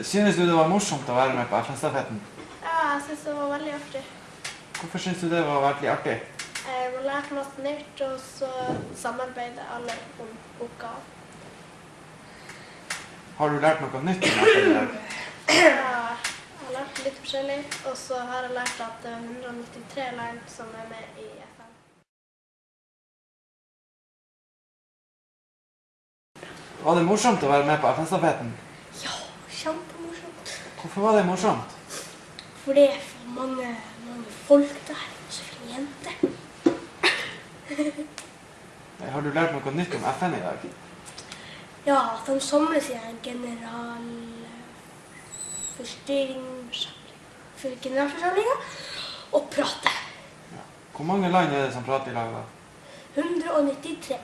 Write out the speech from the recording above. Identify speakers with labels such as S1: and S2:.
S1: Synes du det var morsomt å være med på FN-stafetten?
S2: Ja, jeg synes det var veldig artig.
S1: Hvorfor synes du det var veldig artig?
S2: Jeg har lært masse nytt, og så samarbeider alle om oppgaven.
S1: Har du lært noe nytt?
S2: Ja, Jeg har lært litt forskjellig, og så har jeg lært at det er 193 land som er med i FN.
S1: Var det morsomt å være med på FN-stafetten?
S3: Ja, kjempemorsomt.
S1: Hvorfor var det morsomt?
S3: For det er for mange, mange folk der. Så fine jenter.
S1: Har du lært noe nytt om FN i dag?
S3: Ja, at de samles i en generalforsamlinga og prater.
S1: Hvor mange land er det som prater i lag da?
S3: 193.